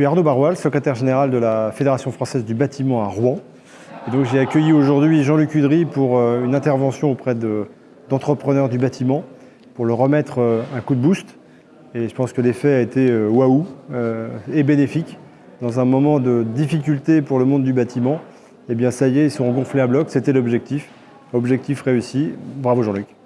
suis Arnaud Baroual, secrétaire général de la Fédération française du bâtiment à Rouen. Et donc j'ai accueilli aujourd'hui Jean-Luc Udry pour euh, une intervention auprès d'entrepreneurs du bâtiment pour leur remettre euh, un coup de boost. Et je pense que l'effet a été euh, waouh et bénéfique. Dans un moment de difficulté pour le monde du bâtiment, eh bien ça y est, ils sont gonflés à bloc, c'était l'objectif. Objectif réussi. Bravo Jean-Luc.